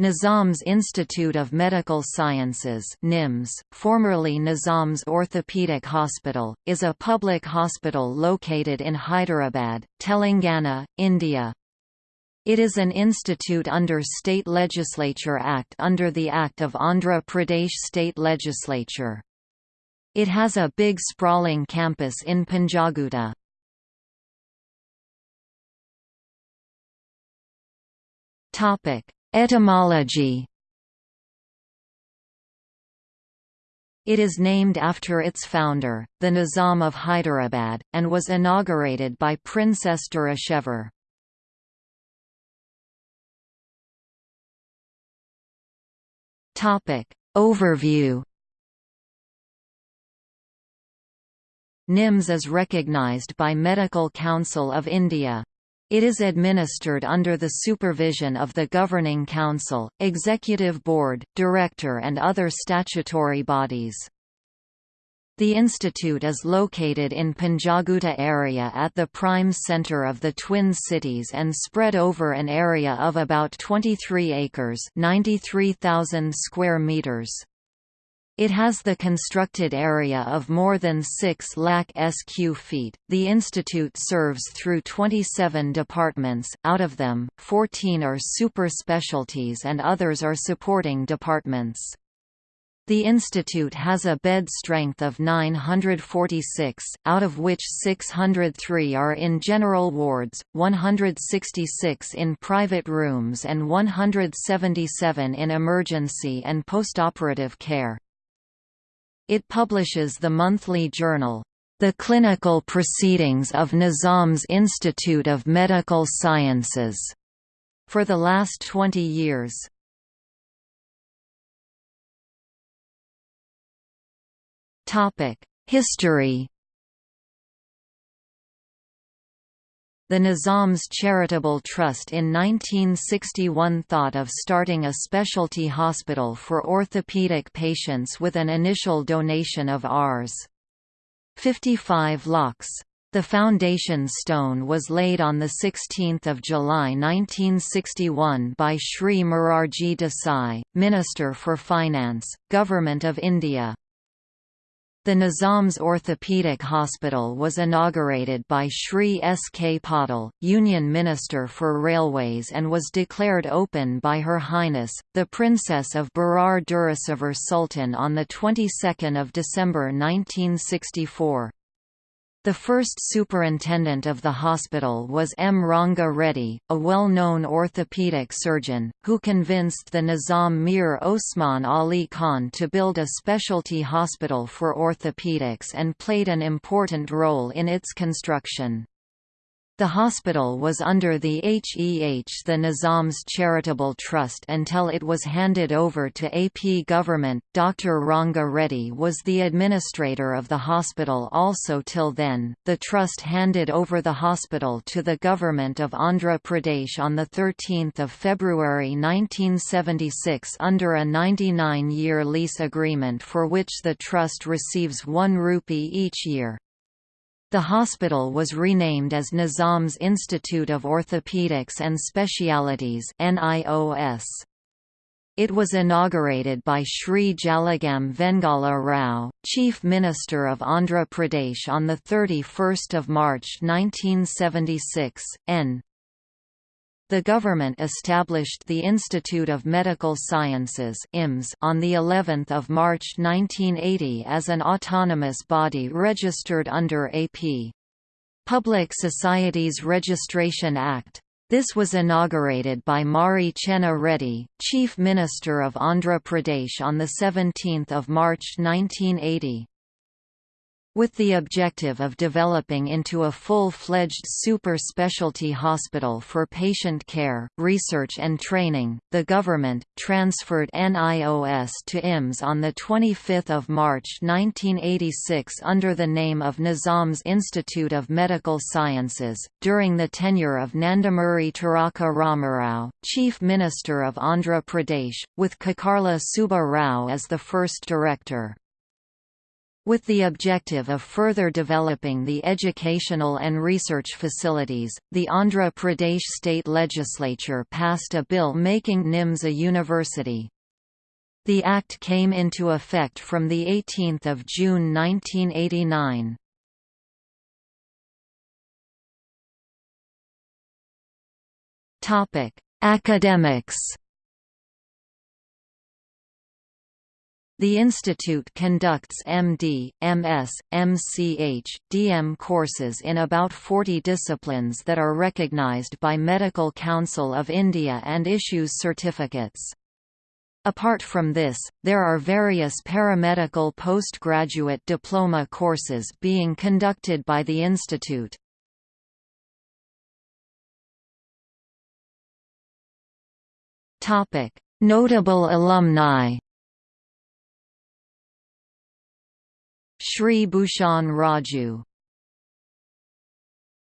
Nizam's Institute of Medical Sciences NIMS, formerly Nizam's Orthopedic Hospital, is a public hospital located in Hyderabad, Telangana, India. It is an institute under State Legislature Act under the Act of Andhra Pradesh State Legislature. It has a big sprawling campus in Panjaguta. Topic Etymology It is named after its founder, the Nizam of Hyderabad, and was inaugurated by Princess Durru Shehvar. Overview NIMS is recognized by Medical Council of India. It is administered under the supervision of the Governing Council, Executive Board, Director and other statutory bodies. The institute is located in Panjaguta area at the prime center of the Twin Cities and spread over an area of about 23 acres 93,000 square meters. It has the constructed area of more than 6 lakh sq feet. The institute serves through 27 departments, out of them, 14 are super specialties and others are supporting departments. The institute has a bed strength of 946, out of which 603 are in general wards, 166 in private rooms and 177 in emergency and postoperative care. It publishes the monthly journal, The Clinical Proceedings of Nizam's Institute of Medical Sciences, for the last 20 years. History The Nizam's Charitable Trust in 1961 thought of starting a specialty hospital for orthopedic patients with an initial donation of Rs. 55 lakhs. The foundation stone was laid on 16 July 1961 by Sri Morarji Desai, Minister for Finance, Government of India. The Nizam's Orthopedic Hospital was inaugurated by Shri S. K. Patil, Union Minister for Railways and was declared open by Her Highness, the Princess of Berar Durru Shehvar Sultan on the 22nd of December 1964. The first superintendent of the hospital was M. Ranga Reddy, a well-known orthopedic surgeon, who convinced the Nizam Mir Osman Ali Khan to build a specialty hospital for orthopedics and played an important role in its construction. The hospital was under the HEH the Nizam's Charitable Trust until it was handed over to AP government. Dr. Ranga Reddy was the administrator of the hospital also till then. The trust handed over the hospital to the government of Andhra Pradesh on 13 February 1976 under a 99-year lease agreement for which the trust receives 1 rupee each year. The hospital was renamed as Nizam's Institute of Orthopedics and Specialities NIOS. It was inaugurated by Sri Jalagam Vengala Rao, Chief Minister of Andhra Pradesh on 31 March 1976, N. The government established the Institute of Medical Sciences (IMS) on the 11th of March 1980 as an autonomous body registered under AP Public Societies Registration Act. This was inaugurated by Marri Chenna Reddy, Chief Minister of Andhra Pradesh on the 17th of March 1980 with the objective of developing into a full-fledged super-specialty hospital for patient care, research and training, the government, transferred NIOS to IMS on the 25 March 1986 under the name of Nizam's Institute of Medical Sciences, during the tenure of Nandamuri Taraka Ramarao, Chief Minister of Andhra Pradesh, with Kakarla Subba Rao as the first director. With the objective of further developing the educational and research facilities, the Andhra Pradesh state legislature passed a bill making NIMS a university. The act came into effect from 18 June 1989. Academics The institute conducts MD, MS, MCH, DM courses in about 40 disciplines that are recognized by Medical Council of India and issues certificates. Apart from this, there are various paramedical postgraduate diploma courses being conducted by the institute. Notable alumni Shri Bhushan Raju